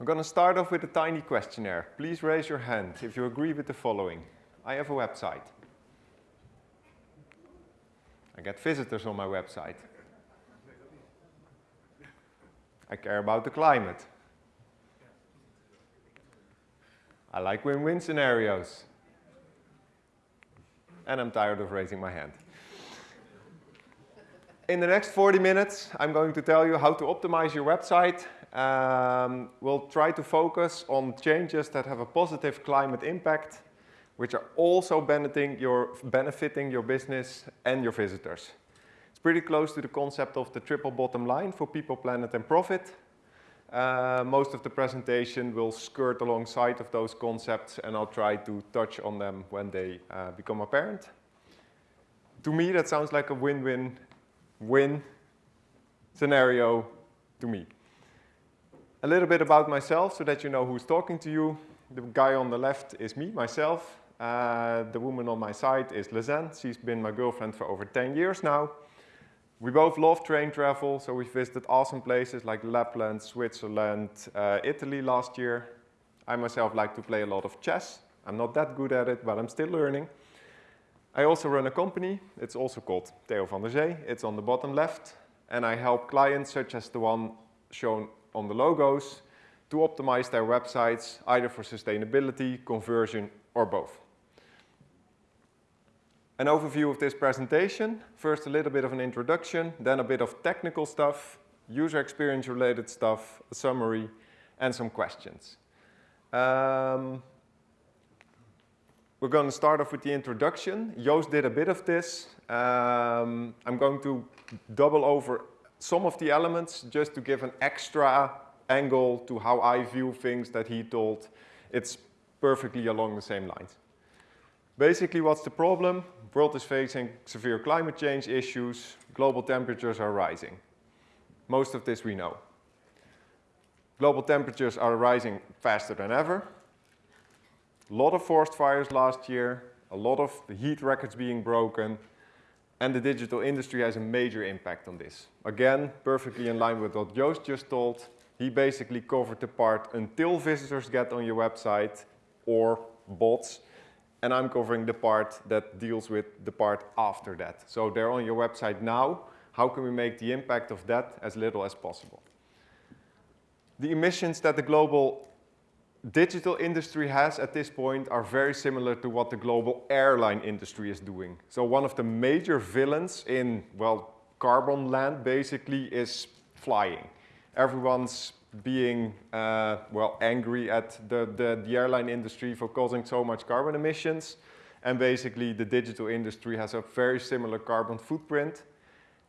I'm going to start off with a tiny questionnaire. Please raise your hand if you agree with the following. I have a website. I get visitors on my website. I care about the climate. I like win-win scenarios. And I'm tired of raising my hand. In the next 40 minutes, I'm going to tell you how to optimize your website. Um, we'll try to focus on changes that have a positive climate impact, which are also benefiting your, benefiting your business and your visitors. It's pretty close to the concept of the triple bottom line for people, planet, and profit. Uh, most of the presentation will skirt alongside of those concepts and I'll try to touch on them when they uh, become apparent. To me, that sounds like a win-win-win scenario to me. A little bit about myself so that you know who's talking to you. The guy on the left is me, myself. Uh, the woman on my side is Lisanne. She's been my girlfriend for over 10 years now. We both love train travel, so we've visited awesome places like Lapland, Switzerland, uh, Italy last year. I myself like to play a lot of chess. I'm not that good at it, but I'm still learning. I also run a company. It's also called Theo van der Zee. It's on the bottom left. And I help clients such as the one shown on the logos to optimize their websites, either for sustainability, conversion, or both an overview of this presentation. First a little bit of an introduction, then a bit of technical stuff, user experience related stuff, a summary, and some questions. Um, we're going to start off with the introduction. Joost did a bit of this. Um, I'm going to double over some of the elements just to give an extra angle to how I view things that he told. It's perfectly along the same lines. Basically, what's the problem? world is facing severe climate change issues, global temperatures are rising. Most of this we know. Global temperatures are rising faster than ever. A lot of forest fires last year, a lot of the heat records being broken, and the digital industry has a major impact on this. Again, perfectly in line with what Joost just told, he basically covered the part until visitors get on your website or bots and I'm covering the part that deals with the part after that. So they're on your website now. How can we make the impact of that as little as possible? The emissions that the global digital industry has at this point are very similar to what the global airline industry is doing. So one of the major villains in, well, carbon land basically is flying. Everyone's being uh, well angry at the, the, the, airline industry for causing so much carbon emissions. And basically the digital industry has a very similar carbon footprint.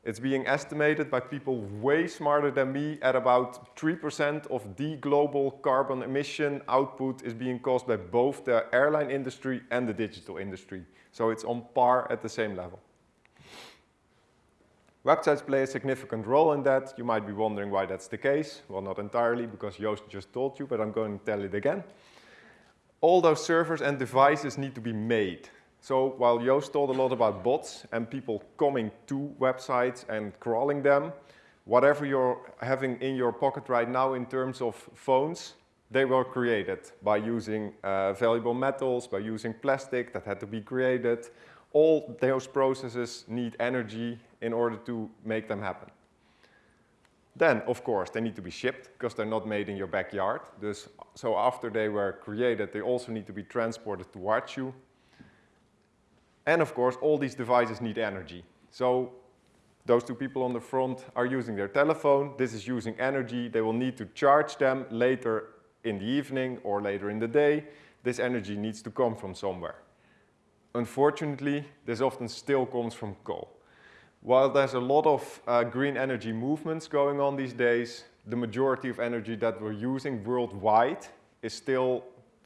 It's being estimated by people way smarter than me at about 3% of the global carbon emission output is being caused by both the airline industry and the digital industry. So it's on par at the same level. Websites play a significant role in that. You might be wondering why that's the case. Well, not entirely, because Joost just told you, but I'm going to tell it again. All those servers and devices need to be made. So while Joost told a lot about bots and people coming to websites and crawling them, whatever you're having in your pocket right now in terms of phones, they were created by using uh, valuable metals, by using plastic that had to be created. All those processes need energy in order to make them happen. Then, of course, they need to be shipped because they're not made in your backyard. So after they were created, they also need to be transported towards you. And of course, all these devices need energy. So those two people on the front are using their telephone. This is using energy. They will need to charge them later in the evening or later in the day. This energy needs to come from somewhere. Unfortunately, this often still comes from coal. While there's a lot of uh, green energy movements going on these days, the majority of energy that we're using worldwide is still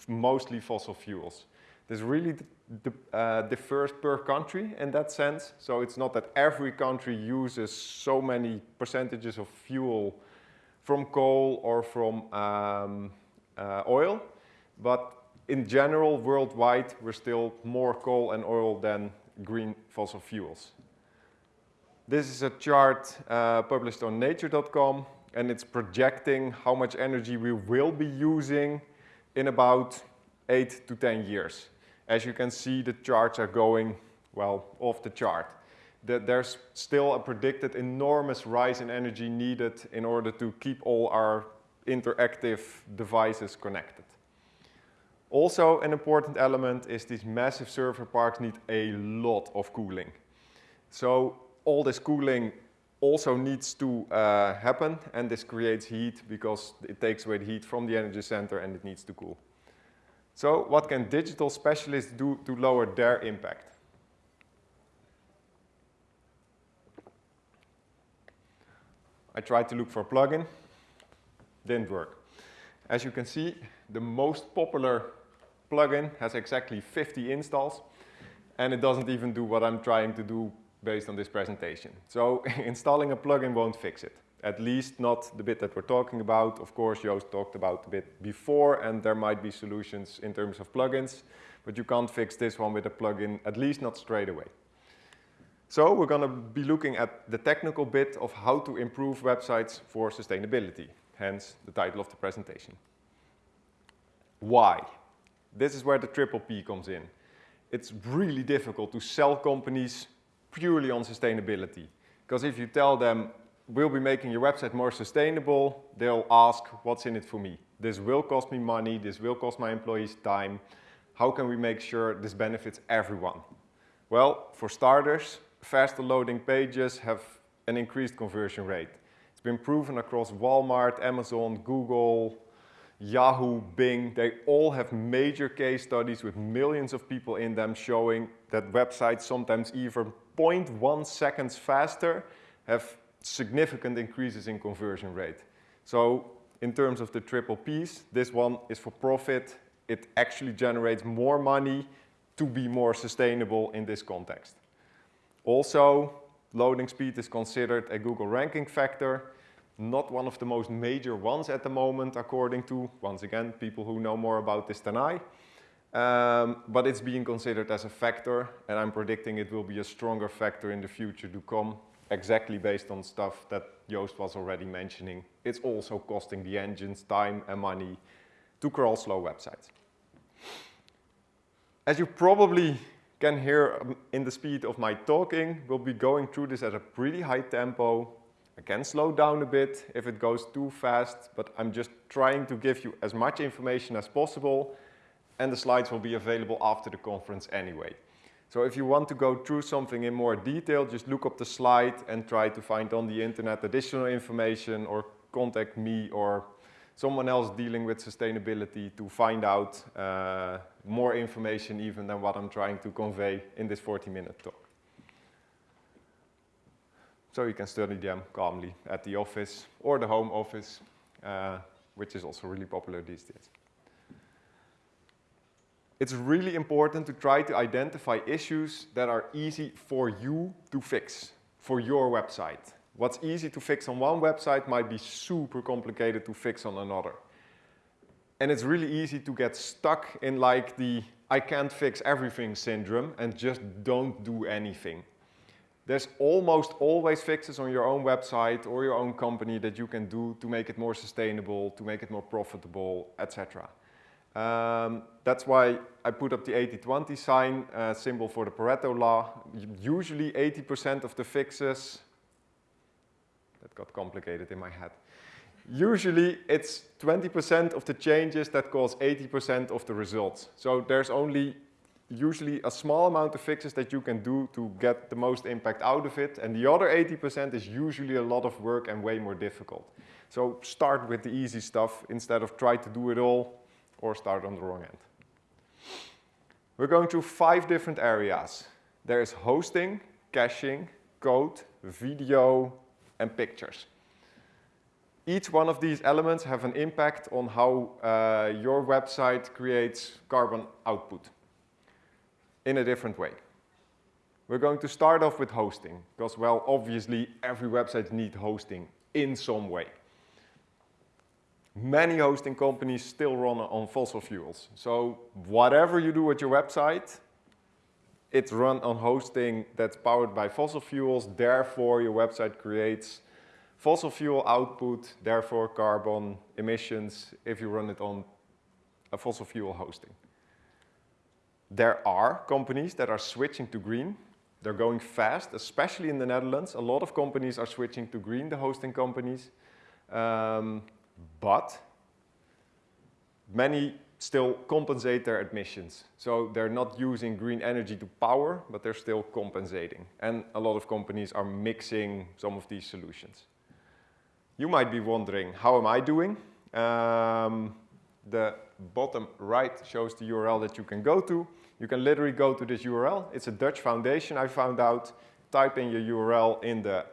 mostly fossil fuels. This really uh, differs per country in that sense. So it's not that every country uses so many percentages of fuel from coal or from um, uh, oil, but in general, worldwide, we're still more coal and oil than green fossil fuels. This is a chart uh, published on nature.com. and it's projecting how much energy we will be using in about 8 to 10 years. As you can see, the charts are going, well, off the chart. That there's still a predicted enormous rise in energy needed in order to keep all our interactive devices connected. Also, an important element is these massive server parks need a lot of cooling. So all this cooling also needs to uh, happen and this creates heat because it takes away the heat from the energy center and it needs to cool. So what can digital specialists do to lower their impact? I tried to look for a plugin, didn't work. As you can see, the most popular plugin has exactly 50 installs and it doesn't even do what I'm trying to do based on this presentation. So installing a plugin won't fix it, at least not the bit that we're talking about. Of course, Joost talked about a bit before and there might be solutions in terms of plugins, but you can't fix this one with a plugin, at least not straight away. So we're going to be looking at the technical bit of how to improve websites for sustainability, hence the title of the presentation. Why? This is where the triple P comes in. It's really difficult to sell companies purely on sustainability. Because if you tell them, we'll be making your website more sustainable, they'll ask, what's in it for me? This will cost me money, this will cost my employees time. How can we make sure this benefits everyone? Well, for starters, faster loading pages have an increased conversion rate. It's been proven across Walmart, Amazon, Google, Yahoo, Bing, they all have major case studies with millions of people in them showing that websites sometimes even 0.1 seconds faster have significant increases in conversion rate. So in terms of the triple Ps, this one is for profit. It actually generates more money to be more sustainable in this context. Also, loading speed is considered a Google ranking factor, not one of the most major ones at the moment, according to, once again, people who know more about this than I. Um, but it's being considered as a factor, and I'm predicting it will be a stronger factor in the future to come, exactly based on stuff that Joost was already mentioning. It's also costing the engines time and money to crawl slow websites. As you probably can hear um, in the speed of my talking, we'll be going through this at a pretty high tempo. I can slow down a bit if it goes too fast, but I'm just trying to give you as much information as possible and the slides will be available after the conference anyway. So if you want to go through something in more detail, just look up the slide and try to find on the internet additional information or contact me or someone else dealing with sustainability to find out uh, more information even than what I'm trying to convey in this 40 minute talk. So you can study them calmly at the office or the home office, uh, which is also really popular these days. It's really important to try to identify issues that are easy for you to fix for your website. What's easy to fix on one website might be super complicated to fix on another. And it's really easy to get stuck in like the I can't fix everything syndrome and just don't do anything. There's almost always fixes on your own website or your own company that you can do to make it more sustainable, to make it more profitable, etc. Um, that's why I put up the 80-20 sign uh, symbol for the Pareto law. Usually 80% of the fixes that got complicated in my head. Usually it's 20% of the changes that cause 80% of the results. So there's only usually a small amount of fixes that you can do to get the most impact out of it. And the other 80% is usually a lot of work and way more difficult. So start with the easy stuff instead of try to do it all or start on the wrong end. We're going through five different areas. There is hosting, caching, code, video, and pictures. Each one of these elements have an impact on how uh, your website creates carbon output in a different way. We're going to start off with hosting because, well, obviously every website needs hosting in some way. Many hosting companies still run on fossil fuels. So whatever you do with your website, it's run on hosting that's powered by fossil fuels. Therefore, your website creates fossil fuel output, therefore carbon emissions if you run it on a fossil fuel hosting. There are companies that are switching to green. They're going fast, especially in the Netherlands. A lot of companies are switching to green, the hosting companies. Um, but many still compensate their emissions. So they're not using green energy to power, but they're still compensating. And a lot of companies are mixing some of these solutions. You might be wondering, how am I doing? Um, the bottom right shows the URL that you can go to. You can literally go to this URL. It's a Dutch foundation, I found out. Type in your URL in the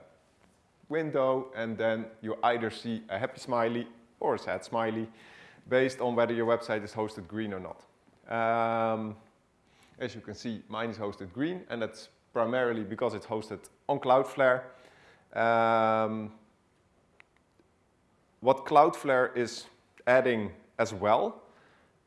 window, and then you either see a happy smiley or a sad smiley based on whether your website is hosted green or not. Um, as you can see, mine is hosted green, and that's primarily because it's hosted on Cloudflare. Um, what Cloudflare is adding as well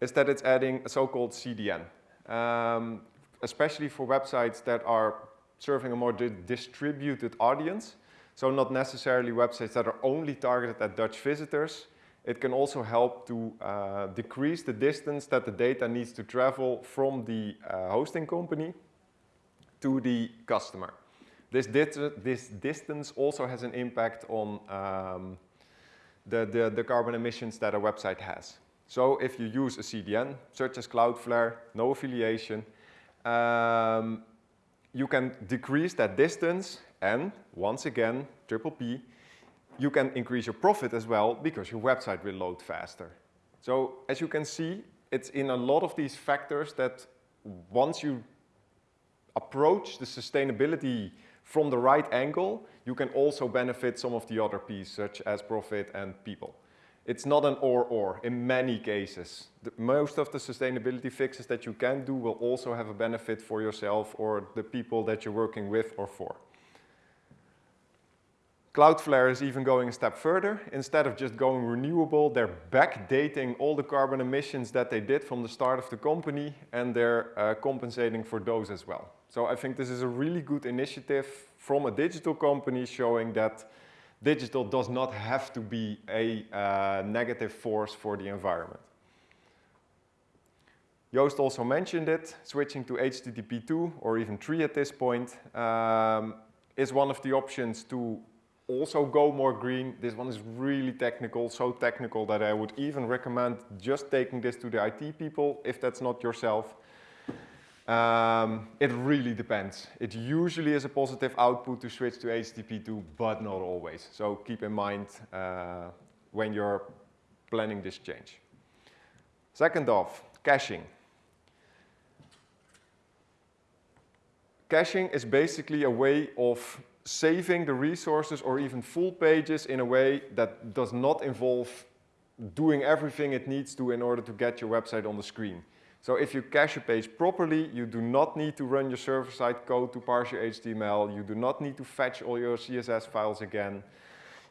is that it's adding a so-called CDN, um, especially for websites that are serving a more di distributed audience. So not necessarily websites that are only targeted at Dutch visitors, it can also help to uh, decrease the distance that the data needs to travel from the uh, hosting company to the customer. This, this, distance also has an impact on um, the, the, the, carbon emissions that a website has. So if you use a CDN, such as Cloudflare, no affiliation, um, you can decrease that distance and, once again, triple P, you can increase your profit as well because your website will load faster. So as you can see, it's in a lot of these factors that once you approach the sustainability from the right angle, you can also benefit some of the other pieces, such as profit and people. It's not an or-or in many cases. The, most of the sustainability fixes that you can do will also have a benefit for yourself or the people that you're working with or for. Cloudflare is even going a step further. Instead of just going renewable, they're backdating all the carbon emissions that they did from the start of the company and they're uh, compensating for those as well. So I think this is a really good initiative from a digital company showing that digital does not have to be a uh, negative force for the environment. Joost also mentioned it, switching to HTTP 2 or even 3 at this point um, is one of the options to also go more green. This one is really technical, so technical that I would even recommend just taking this to the IT people if that's not yourself. Um, it really depends. It usually is a positive output to switch to HTTP2, but not always. So keep in mind uh, when you're planning this change. Second off, caching. Caching is basically a way of saving the resources or even full pages in a way that does not involve doing everything it needs to in order to get your website on the screen. So if you cache a page properly, you do not need to run your server-side code to parse your HTML. You do not need to fetch all your CSS files again.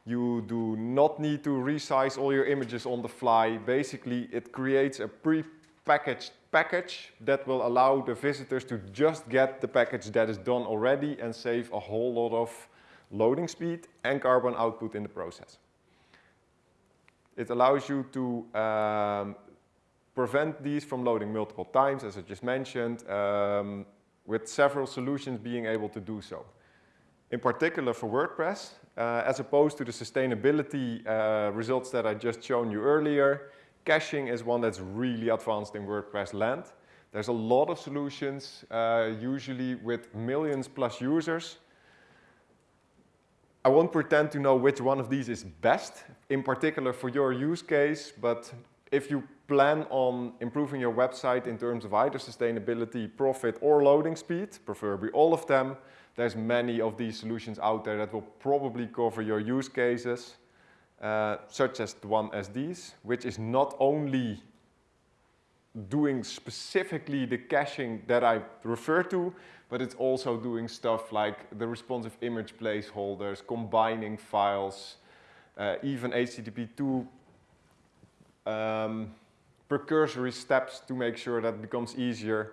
You do not need to resize all your images on the fly. Basically, it creates a pre-packaged package that will allow the visitors to just get the package that is done already and save a whole lot of loading speed and carbon output in the process. It allows you to um, prevent these from loading multiple times, as I just mentioned, um, with several solutions being able to do so. In particular for WordPress, uh, as opposed to the sustainability uh, results that I just shown you earlier, Caching is one that's really advanced in WordPress land. There's a lot of solutions, uh, usually with millions plus users. I won't pretend to know which one of these is best, in particular for your use case, but if you plan on improving your website in terms of either sustainability, profit, or loading speed, preferably all of them, there's many of these solutions out there that will probably cover your use cases uh, such as the one as these, which is not only doing specifically the caching that I refer to, but it's also doing stuff like the responsive image placeholders, combining files, uh, even HTTP2 um, precursory steps to make sure that becomes easier.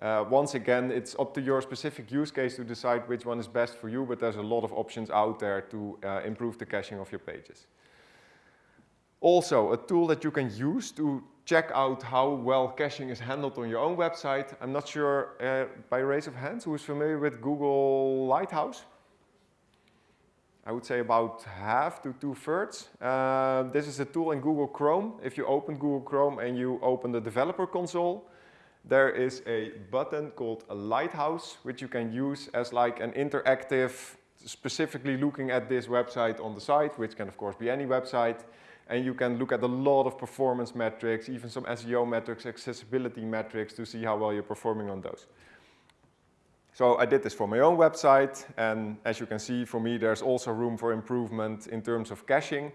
Uh, once again, it's up to your specific use case to decide which one is best for you, but there's a lot of options out there to uh, improve the caching of your pages. Also, a tool that you can use to check out how well caching is handled on your own website. I'm not sure, uh, by raise of hands, who is familiar with Google Lighthouse? I would say about half to two-thirds. Uh, this is a tool in Google Chrome. If you open Google Chrome and you open the developer console, there is a button called a lighthouse, which you can use as like an interactive, specifically looking at this website on the site, which can of course be any website. And you can look at a lot of performance metrics, even some SEO metrics, accessibility metrics to see how well you're performing on those. So I did this for my own website, and as you can see, for me, there's also room for improvement in terms of caching.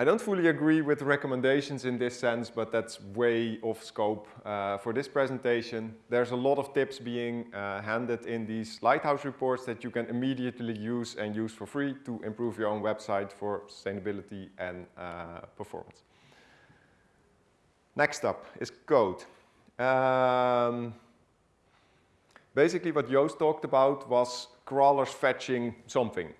I don't fully agree with recommendations in this sense, but that's way off scope uh, for this presentation. There's a lot of tips being uh, handed in these Lighthouse reports that you can immediately use and use for free to improve your own website for sustainability and uh, performance. Next up is code. Um, basically what Joost talked about was crawlers fetching something.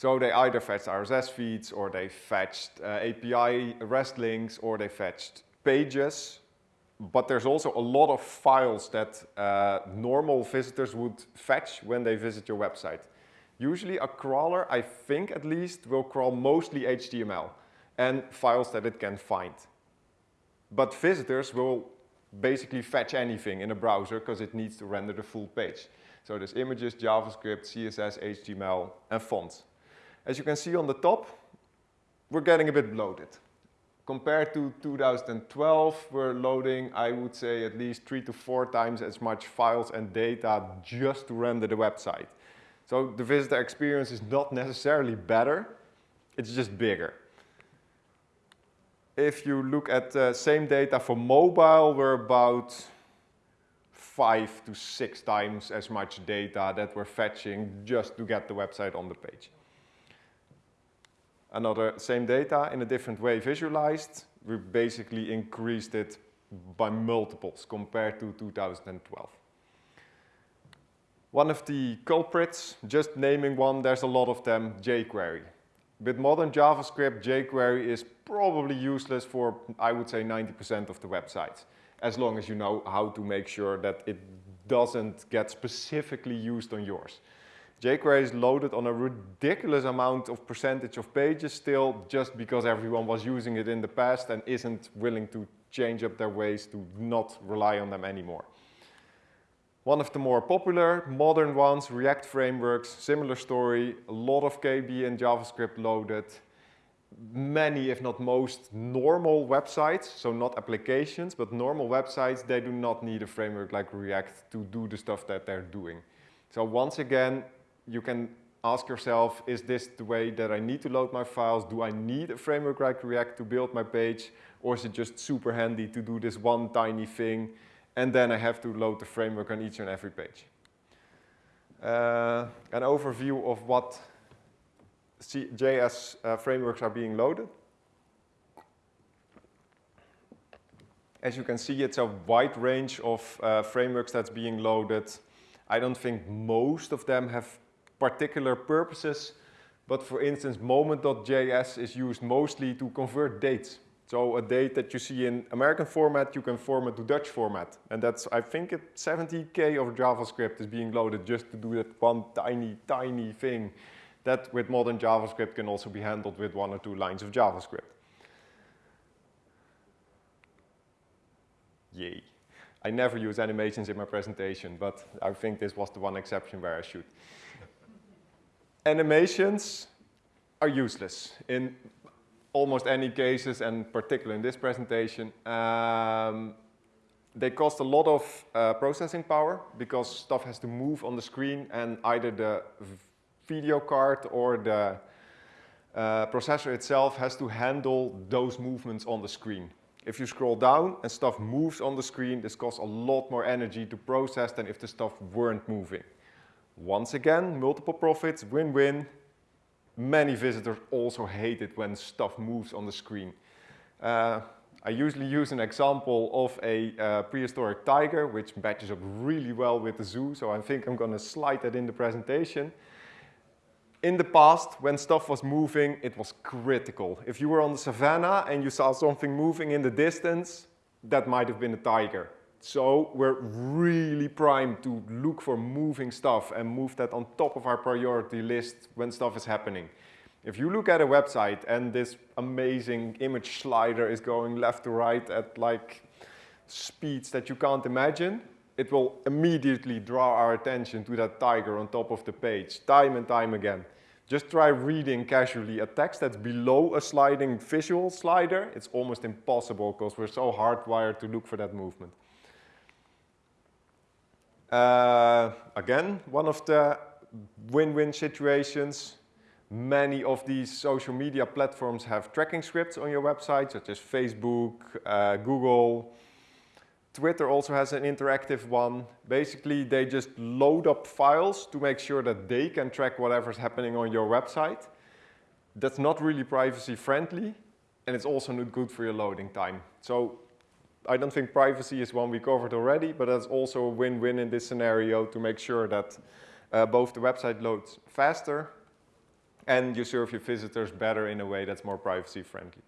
So they either fetched RSS feeds or they fetched uh, API REST links or they fetched pages. But there's also a lot of files that uh, normal visitors would fetch when they visit your website. Usually a crawler, I think at least, will crawl mostly HTML and files that it can find. But visitors will basically fetch anything in a browser because it needs to render the full page. So there's images, JavaScript, CSS, HTML, and fonts. As you can see on the top, we're getting a bit bloated. Compared to 2012, we're loading, I would say, at least three to four times as much files and data just to render the website. So the visitor experience is not necessarily better, it's just bigger. If you look at the same data for mobile, we're about five to six times as much data that we're fetching just to get the website on the page another same data in a different way visualized, we basically increased it by multiples compared to 2012. One of the culprits, just naming one, there's a lot of them, jQuery. With modern JavaScript, jQuery is probably useless for, I would say, 90% of the websites, as long as you know how to make sure that it doesn't get specifically used on yours jQuery is loaded on a ridiculous amount of percentage of pages still just because everyone was using it in the past and isn't willing to change up their ways to not rely on them anymore. One of the more popular modern ones, React frameworks, similar story, a lot of KB and JavaScript loaded. Many, if not most, normal websites, so not applications, but normal websites, they do not need a framework like React to do the stuff that they're doing. So once again, you can ask yourself, is this the way that I need to load my files? Do I need a framework like React to build my page? Or is it just super handy to do this one tiny thing and then I have to load the framework on each and every page? Uh, an overview of what C JS uh, frameworks are being loaded. As you can see, it's a wide range of uh, frameworks that's being loaded. I don't think most of them have particular purposes. But for instance, moment.js is used mostly to convert dates. So a date that you see in American format, you can format to Dutch format. And that's, I think, 70K of JavaScript is being loaded just to do that one tiny, tiny thing that with modern JavaScript can also be handled with one or two lines of JavaScript. Yay. I never use animations in my presentation, but I think this was the one exception where I should animations are useless in almost any cases, and particularly in this presentation. Um, they cost a lot of uh, processing power because stuff has to move on the screen and either the video card or the uh, processor itself has to handle those movements on the screen. If you scroll down and stuff moves on the screen, this costs a lot more energy to process than if the stuff weren't moving. Once again, multiple profits, win-win. Many visitors also hate it when stuff moves on the screen. Uh, I usually use an example of a uh, prehistoric tiger, which matches up really well with the zoo, so I think I'm going to slide that in the presentation. In the past, when stuff was moving, it was critical. If you were on the savannah and you saw something moving in the distance, that might have been a tiger. So we're really primed to look for moving stuff and move that on top of our priority list when stuff is happening. If you look at a website and this amazing image slider is going left to right at like speeds that you can't imagine, it will immediately draw our attention to that tiger on top of the page, time and time again. Just try reading casually a text that's below a sliding visual slider. It's almost impossible because we're so hardwired to look for that movement. Uh, again, one of the win-win situations Many of these social media platforms have tracking scripts on your website, such as Facebook, uh, Google. Twitter also has an interactive one. Basically, they just load up files to make sure that they can track whatever's happening on your website. That's not really privacy friendly, and it's also not good for your loading time. So I don't think privacy is one we covered already, but that's also a win-win in this scenario to make sure that uh, both the website loads faster and you serve your visitors better in a way that's more privacy friendly.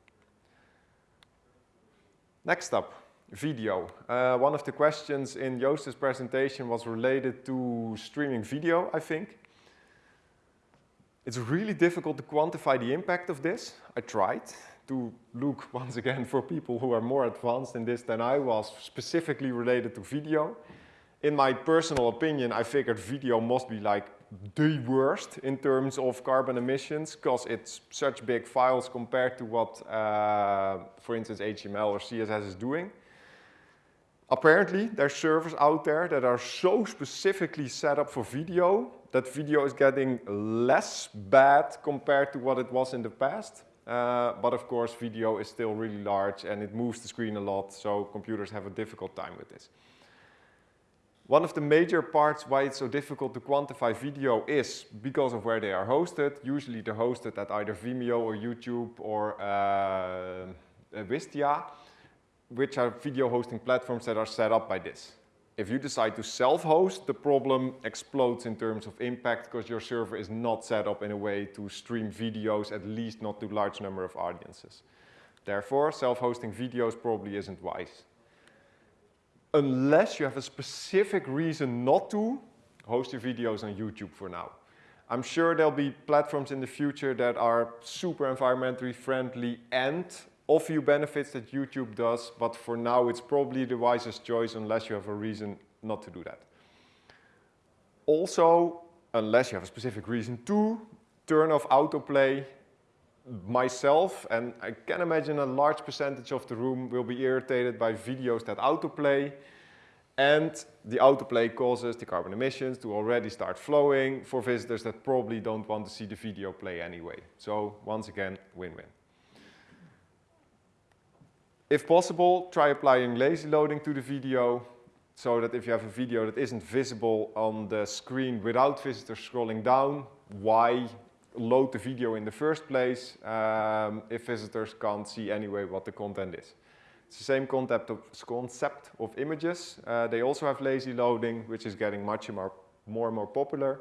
Next up, video. Uh, one of the questions in Joost's presentation was related to streaming video, I think. It's really difficult to quantify the impact of this. I tried to look once again for people who are more advanced in this than I was, specifically related to video. In my personal opinion, I figured video must be like the worst in terms of carbon emissions because it's such big files compared to what, uh, for instance, HTML or CSS is doing. Apparently, there's servers out there that are so specifically set up for video that video is getting less bad compared to what it was in the past. Uh, but of course, video is still really large and it moves the screen a lot, so computers have a difficult time with this. One of the major parts why it's so difficult to quantify video is because of where they are hosted. Usually they're hosted at either Vimeo or YouTube or uh, Wistia, which are video hosting platforms that are set up by this. If you decide to self-host, the problem explodes in terms of impact because your server is not set up in a way to stream videos, at least not to large number of audiences. Therefore, self-hosting videos probably isn't wise unless you have a specific reason not to, host your videos on YouTube for now. I'm sure there'll be platforms in the future that are super environmentally friendly and you benefits that YouTube does, but for now it's probably the wisest choice unless you have a reason not to do that. Also, unless you have a specific reason to, turn off autoplay myself, and I can imagine a large percentage of the room will be irritated by videos that autoplay. And the autoplay causes the carbon emissions to already start flowing for visitors that probably don't want to see the video play anyway. So once again, win-win. If possible, try applying lazy loading to the video so that if you have a video that isn't visible on the screen without visitors scrolling down, why load the video in the first place um, if visitors can't see anyway what the content is. It's the same concept of, concept of images. Uh, they also have lazy loading, which is getting much more, more and more popular,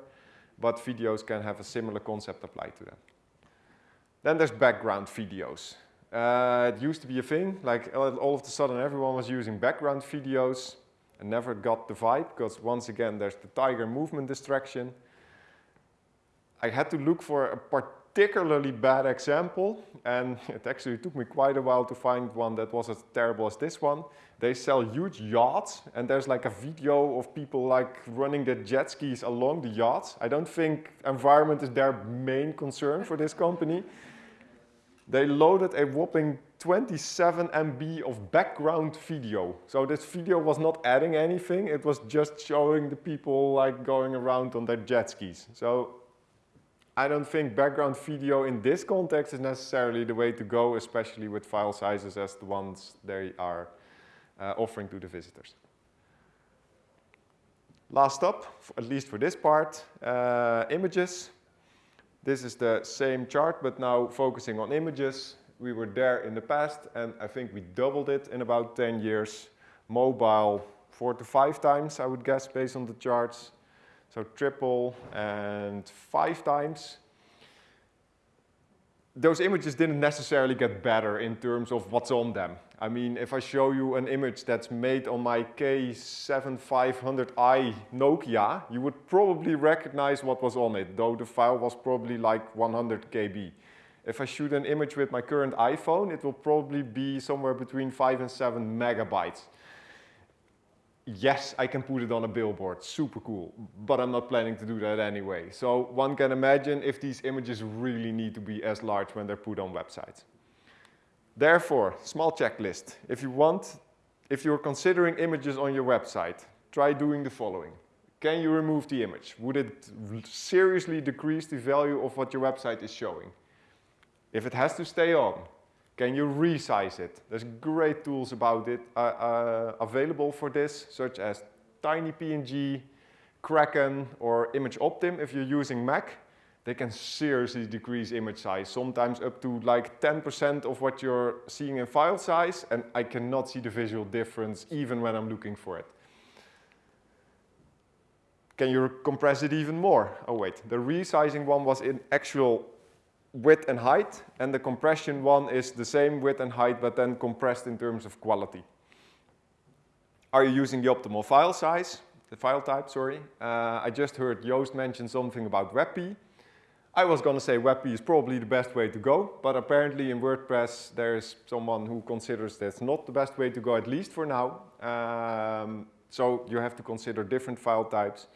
but videos can have a similar concept applied to them. Then there's background videos. Uh, it used to be a thing, like all of a sudden everyone was using background videos and never got the vibe because once again there's the tiger movement distraction I had to look for a particularly bad example and it actually took me quite a while to find one that was as terrible as this one. They sell huge yachts and there's like a video of people like running their jet skis along the yachts. I don't think environment is their main concern for this company. They loaded a whopping 27 MB of background video. So this video was not adding anything, it was just showing the people like going around on their jet skis. So I don't think background video in this context is necessarily the way to go, especially with file sizes as the ones they are uh, offering to the visitors. Last up, at least for this part, uh, images. This is the same chart, but now focusing on images. We were there in the past, and I think we doubled it in about 10 years. Mobile, four to five times, I would guess, based on the charts. So triple and five times. Those images didn't necessarily get better in terms of what's on them. I mean, if I show you an image that's made on my K7500i Nokia, you would probably recognize what was on it, though the file was probably like 100 KB. If I shoot an image with my current iPhone, it will probably be somewhere between 5 and 7 megabytes. Yes, I can put it on a billboard, super cool, but I'm not planning to do that anyway. So one can imagine if these images really need to be as large when they're put on websites. Therefore, small checklist. If you want, if you're considering images on your website, try doing the following. Can you remove the image? Would it seriously decrease the value of what your website is showing? If it has to stay on, can you resize it? There's great tools about it uh, uh, available for this, such as TinyPNG, Kraken, or ImageOptim if you're using Mac. They can seriously decrease image size, sometimes up to like 10% of what you're seeing in file size, and I cannot see the visual difference even when I'm looking for it. Can you compress it even more? Oh wait, the resizing one was in actual width and height, and the compression one is the same width and height, but then compressed in terms of quality. Are you using the optimal file size, the file type, sorry? Uh, I just heard Joost mention something about WebP. I was going to say WebP is probably the best way to go, but apparently in WordPress there's someone who considers that's not the best way to go, at least for now. Um, so you have to consider different file types.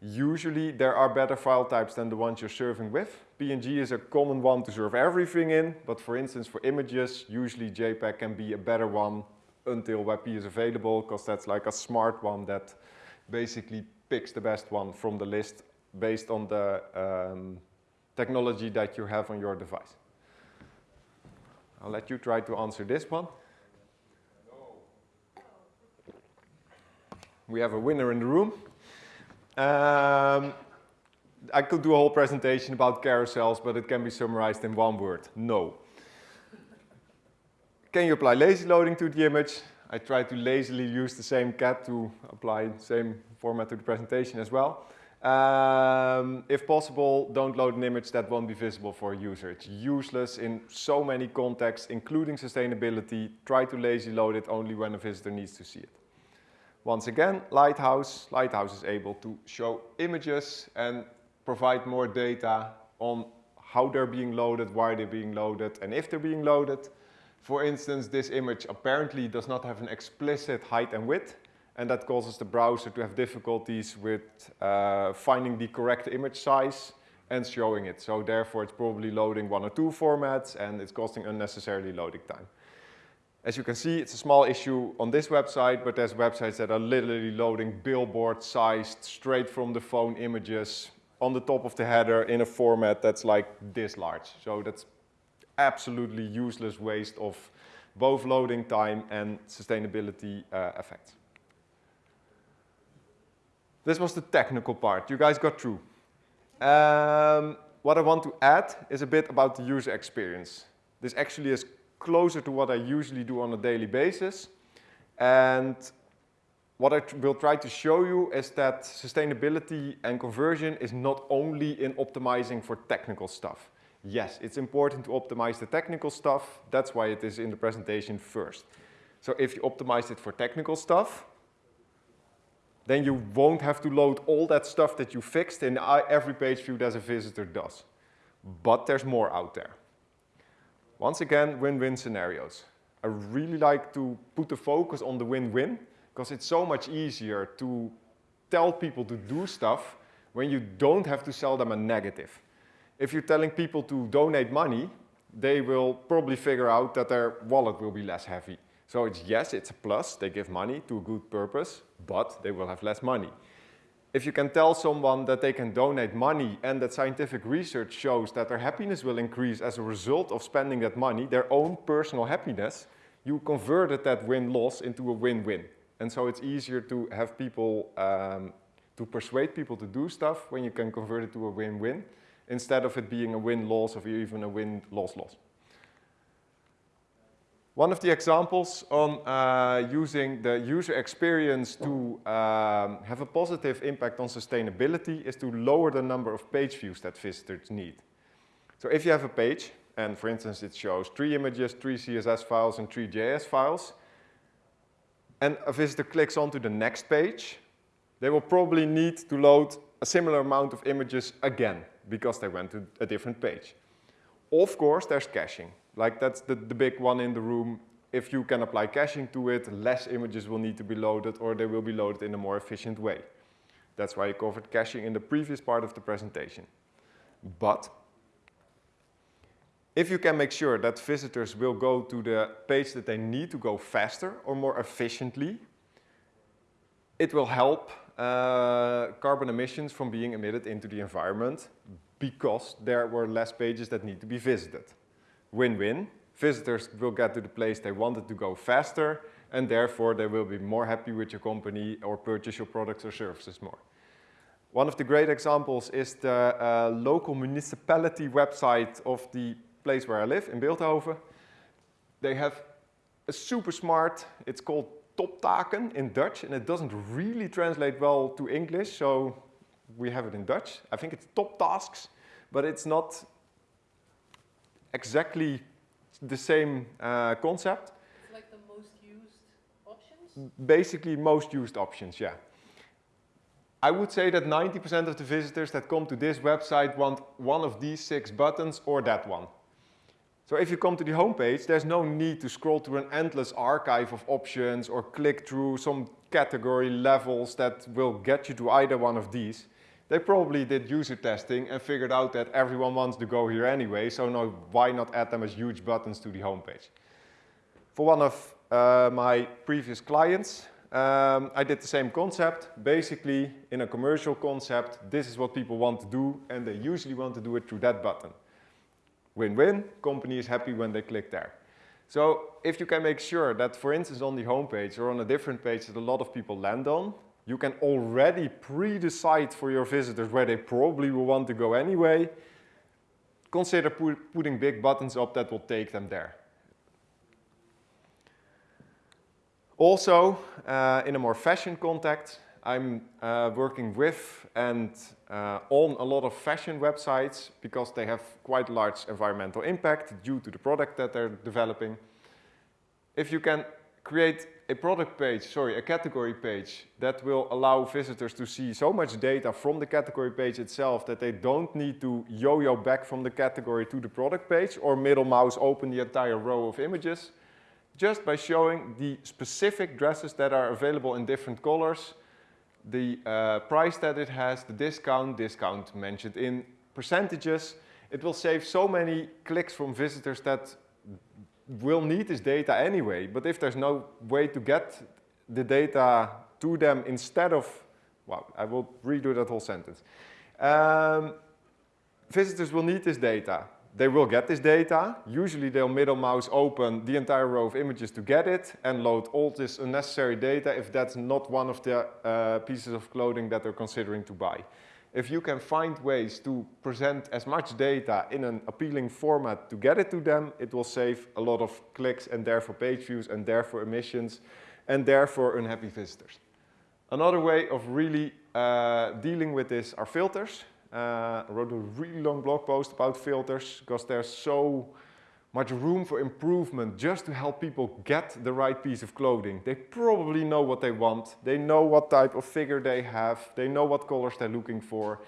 Usually there are better file types than the ones you're serving with. PNG is a common one to serve everything in, but for instance for images, usually JPEG can be a better one until WebP is available, because that's like a smart one that basically picks the best one from the list based on the um, technology that you have on your device. I'll let you try to answer this one. We have a winner in the room. Um, I could do a whole presentation about carousels, but it can be summarized in one word, no. Can you apply lazy loading to the image? I tried to lazily use the same cat to apply the same format to the presentation as well. Um, if possible, don't load an image that won't be visible for a user. It's useless in so many contexts, including sustainability. Try to lazy load it only when a visitor needs to see it. Once again, Lighthouse. Lighthouse is able to show images and provide more data on how they're being loaded, why they're being loaded, and if they're being loaded. For instance, this image apparently does not have an explicit height and width, and that causes the browser to have difficulties with uh, finding the correct image size and showing it. So therefore, it's probably loading one or two formats, and it's costing unnecessarily loading time. As you can see, it's a small issue on this website, but there's websites that are literally loading billboard-sized, straight from the phone images on the top of the header in a format that's like this large. So that's absolutely useless waste of both loading time and sustainability uh, effects. This was the technical part. You guys got through. Um, what I want to add is a bit about the user experience. This actually is closer to what I usually do on a daily basis. And what I will try to show you is that sustainability and conversion is not only in optimizing for technical stuff. Yes, it's important to optimize the technical stuff. That's why it is in the presentation first. So if you optimize it for technical stuff, then you won't have to load all that stuff that you fixed in every page view that a visitor does. But there's more out there. Once again, win-win scenarios. I really like to put the focus on the win-win because it's so much easier to tell people to do stuff when you don't have to sell them a negative. If you're telling people to donate money, they will probably figure out that their wallet will be less heavy. So it's yes, it's a plus, they give money to a good purpose, but they will have less money if you can tell someone that they can donate money and that scientific research shows that their happiness will increase as a result of spending that money, their own personal happiness, you converted that win-loss into a win-win. And so it's easier to have people, um, to persuade people to do stuff when you can convert it to a win-win, instead of it being a win-loss or even a win-loss-loss. One of the examples on uh, using the user experience to um, have a positive impact on sustainability is to lower the number of page views that visitors need. So if you have a page, and for instance it shows three images, three CSS files, and three JS files, and a visitor clicks onto the next page, they will probably need to load a similar amount of images again, because they went to a different page. Of course, there's caching. Like that's the, the big one in the room. If you can apply caching to it, less images will need to be loaded or they will be loaded in a more efficient way. That's why I covered caching in the previous part of the presentation. But if you can make sure that visitors will go to the page that they need to go faster or more efficiently, it will help uh, carbon emissions from being emitted into the environment because there were less pages that need to be visited win-win. Visitors will get to the place they wanted to go faster and therefore they will be more happy with your company or purchase your products or services more. One of the great examples is the uh, local municipality website of the place where I live, in Veldhoven. They have a super smart, it's called Toptaken in Dutch, and it doesn't really translate well to English, so we have it in Dutch. I think it's top tasks, but it's not exactly the same uh, concept. It's like the most used options? Basically, most used options, yeah. I would say that 90% of the visitors that come to this website want one of these six buttons or that one. So if you come to the homepage, there's no need to scroll through an endless archive of options or click through some category levels that will get you to either one of these. They probably did user testing and figured out that everyone wants to go here anyway, so no, why not add them as huge buttons to the homepage? For one of uh, my previous clients, um, I did the same concept. Basically, in a commercial concept, this is what people want to do, and they usually want to do it through that button. Win-win, company is happy when they click there. So if you can make sure that, for instance, on the homepage or on a different page that a lot of people land on, you can already pre-decide for your visitors where they probably will want to go anyway. Consider pu putting big buttons up that will take them there. Also, uh, in a more fashion context, I'm uh, working with and uh, on a lot of fashion websites because they have quite large environmental impact due to the product that they're developing. If you can create a product page, sorry, a category page that will allow visitors to see so much data from the category page itself that they don't need to yo-yo back from the category to the product page or middle mouse open the entire row of images just by showing the specific dresses that are available in different colors, the uh, price that it has, the discount, discount mentioned in percentages. It will save so many clicks from visitors that will need this data anyway, but if there's no way to get the data to them instead of, well, I will redo that whole sentence. Um, visitors will need this data. They will get this data. Usually they'll middle mouse open the entire row of images to get it and load all this unnecessary data if that's not one of the uh, pieces of clothing that they're considering to buy if you can find ways to present as much data in an appealing format to get it to them, it will save a lot of clicks and therefore page views and therefore emissions and therefore unhappy visitors. Another way of really uh, dealing with this are filters. Uh, I wrote a really long blog post about filters because they're so much room for improvement just to help people get the right piece of clothing. They probably know what they want. They know what type of figure they have. They know what colors they're looking for.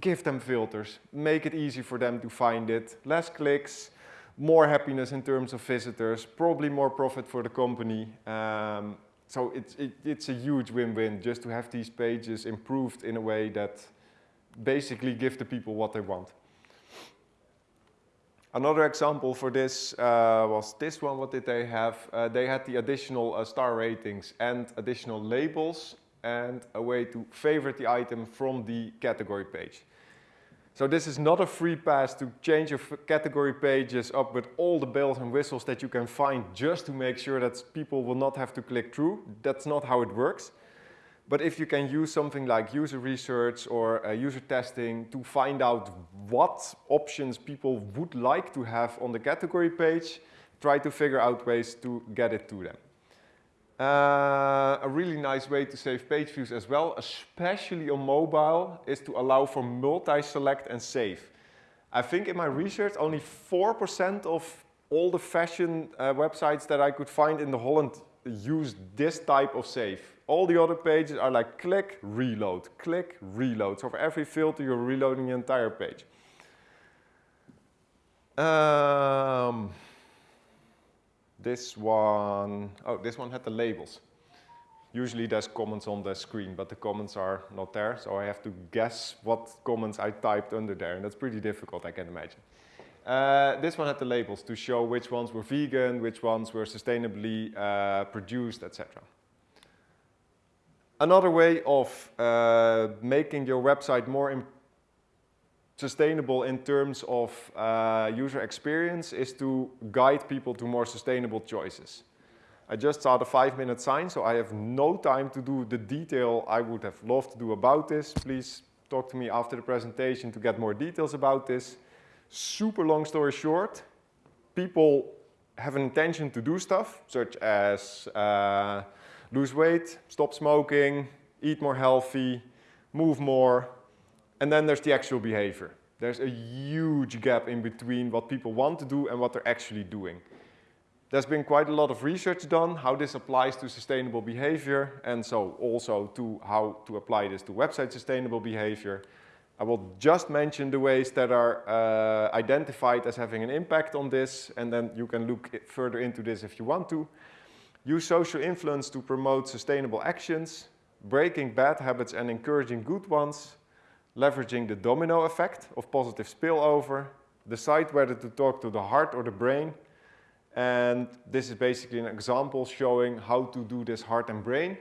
Give them filters. Make it easy for them to find it. Less clicks, more happiness in terms of visitors, probably more profit for the company. Um, so it's, it, it's a huge win-win just to have these pages improved in a way that basically give the people what they want. Another example for this uh, was this one. What did they have? Uh, they had the additional uh, star ratings and additional labels and a way to favorite the item from the category page. So this is not a free pass to change your category pages up with all the bells and whistles that you can find just to make sure that people will not have to click through. That's not how it works. But if you can use something like user research or uh, user testing to find out what options people would like to have on the category page, try to figure out ways to get it to them. Uh, a really nice way to save page views as well, especially on mobile, is to allow for multi-select and save. I think in my research, only 4% of all the fashion uh, websites that I could find in the Holland use this type of save. All the other pages are like click, reload, click, reload. So for every filter, you're reloading the entire page. Um, this one, oh, this one had the labels. Usually there's comments on the screen, but the comments are not there, so I have to guess what comments I typed under there, and that's pretty difficult, I can imagine. Uh, this one had the labels to show which ones were vegan, which ones were sustainably uh, produced, etc. Another way of uh, making your website more sustainable in terms of uh, user experience is to guide people to more sustainable choices. I just saw the five minute sign, so I have no time to do the detail I would have loved to do about this. Please talk to me after the presentation to get more details about this. Super long story short, people have an intention to do stuff, such as uh, lose weight, stop smoking, eat more healthy, move more, and then there's the actual behavior. There's a huge gap in between what people want to do and what they're actually doing. There's been quite a lot of research done how this applies to sustainable behavior and so also to how to apply this to website sustainable behavior. I will just mention the ways that are uh, identified as having an impact on this and then you can look further into this if you want to. Use social influence to promote sustainable actions, breaking bad habits and encouraging good ones, leveraging the domino effect of positive spillover, decide whether to talk to the heart or the brain, and this is basically an example showing how to do this heart and brain.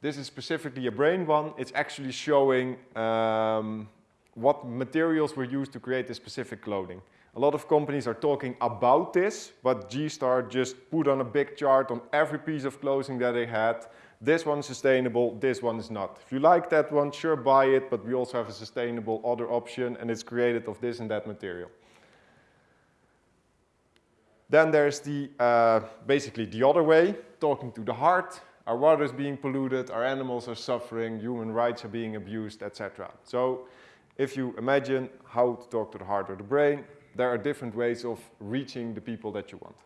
This is specifically a brain one. It's actually showing um, what materials were used to create this specific clothing. A lot of companies are talking about this, but G-Star just put on a big chart on every piece of clothing that they had. This one is sustainable, this one is not. If you like that one, sure buy it, but we also have a sustainable other option and it's created of this and that material. Then there's the, uh, basically the other way, talking to the heart. Our water is being polluted, our animals are suffering, human rights are being abused, etc. So if you imagine how to talk to the heart or the brain, there are different ways of reaching the people that you want.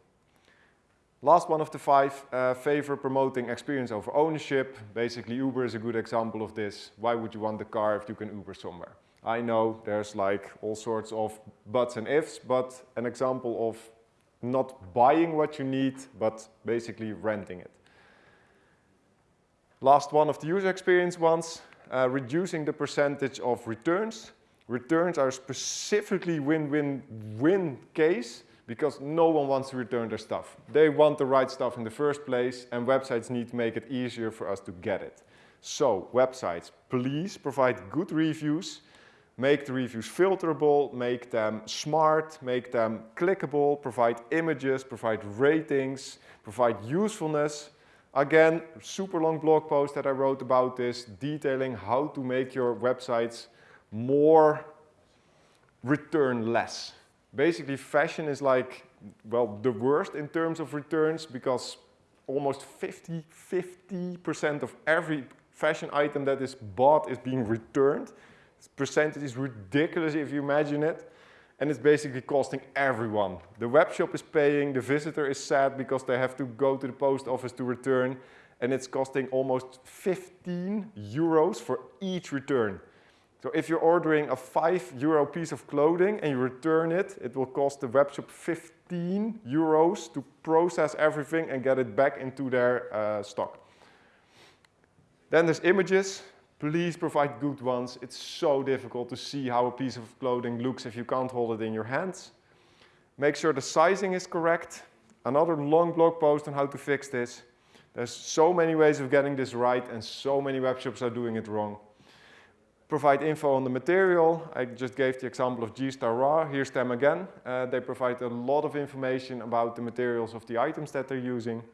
Last one of the five, uh, favor promoting experience over ownership. Basically, Uber is a good example of this. Why would you want the car if you can Uber somewhere? I know there's like all sorts of buts and ifs, but an example of not buying what you need, but basically renting it. Last one of the user experience ones, uh, reducing the percentage of returns. Returns are specifically win-win-win case because no one wants to return their stuff. They want the right stuff in the first place and websites need to make it easier for us to get it. So websites, please provide good reviews make the reviews filterable, make them smart, make them clickable, provide images, provide ratings, provide usefulness. Again, super long blog post that I wrote about this, detailing how to make your websites more return less. Basically, fashion is like, well, the worst in terms of returns because almost 50, 50% of every fashion item that is bought is being returned This percentage is ridiculous if you imagine it. And it's basically costing everyone. The web shop is paying, the visitor is sad because they have to go to the post office to return. And it's costing almost 15 euros for each return. So if you're ordering a 5 euro piece of clothing and you return it, it will cost the webshop 15 euros to process everything and get it back into their uh, stock. Then there's images. Please provide good ones. It's so difficult to see how a piece of clothing looks if you can't hold it in your hands. Make sure the sizing is correct. Another long blog post on how to fix this. There's so many ways of getting this right and so many webshops are doing it wrong. Provide info on the material. I just gave the example of G-Star Raw. Here's them again. Uh, they provide a lot of information about the materials of the items that they're using.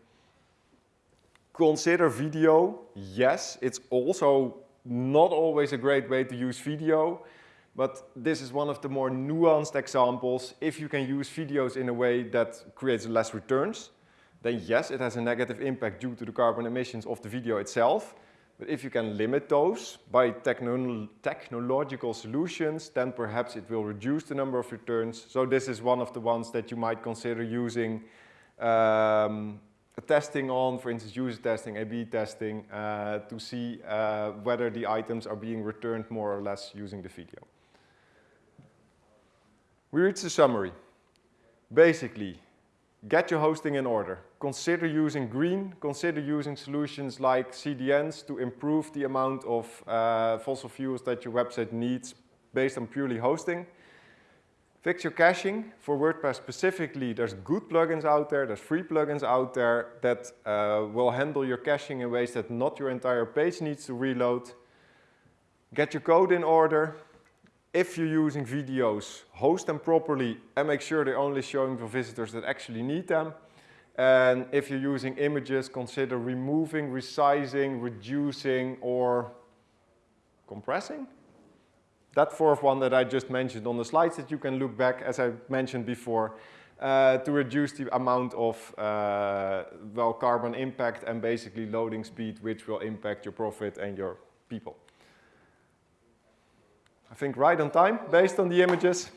Consider video. Yes, it's also not always a great way to use video. But this is one of the more nuanced examples. If you can use videos in a way that creates less returns, then yes, it has a negative impact due to the carbon emissions of the video itself. But if you can limit those by techno technological solutions, then perhaps it will reduce the number of returns. So this is one of the ones that you might consider using um, testing on, for instance, user testing, A-B testing, uh, to see uh, whether the items are being returned more or less using the video. We reach the summary. Basically, get your hosting in order. Consider using green, consider using solutions like CDNs to improve the amount of uh, fossil fuels that your website needs based on purely hosting. Fix your caching. For WordPress specifically, there's good plugins out there, there's free plugins out there that uh, will handle your caching in ways that not your entire page needs to reload. Get your code in order. If you're using videos, host them properly and make sure they're only showing for visitors that actually need them. And if you're using images, consider removing, resizing, reducing, or compressing that fourth one that I just mentioned on the slides that you can look back, as I mentioned before, uh, to reduce the amount of uh, well carbon impact and basically loading speed, which will impact your profit and your people. I think right on time based on the images.